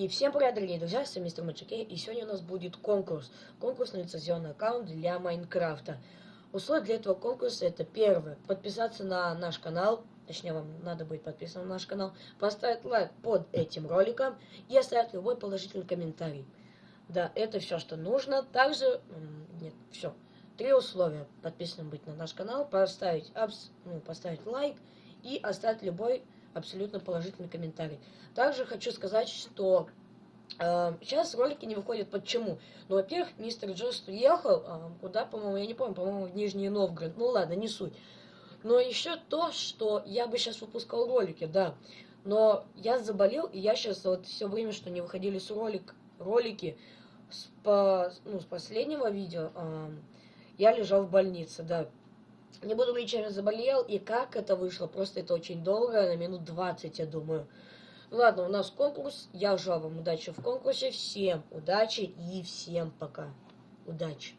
И всем привет, дорогие друзья, с вами мистер Маджикей, и сегодня у нас будет конкурс. Конкурс на лицензионный аккаунт для Майнкрафта. Условия для этого конкурса это первое, подписаться на наш канал, точнее вам надо быть подписан на наш канал, поставить лайк под этим роликом и оставить любой положительный комментарий. Да, это все, что нужно. Также, нет, все. Три условия. Подписанным быть на наш канал, поставить, ну, поставить лайк и оставить любой абсолютно положительный комментарий. Также хочу сказать, что э, сейчас ролики не выходят. Почему? Ну, во-первых, мистер Джост уехал, э, куда, по-моему, я не помню, по-моему, в Нижний Новгород. Ну ладно, не суть. Но еще то, что я бы сейчас выпускал ролики, да. Но я заболел, и я сейчас вот все время, что не выходили с ролик, ролики с, по, ну, с последнего видео, э, я лежал в больнице, да. Не буду говорить, чем я заболел и как это вышло. Просто это очень долго, на минут 20, я думаю. Ладно, у нас конкурс. Я желаю вам удачи в конкурсе. Всем удачи и всем пока. Удачи.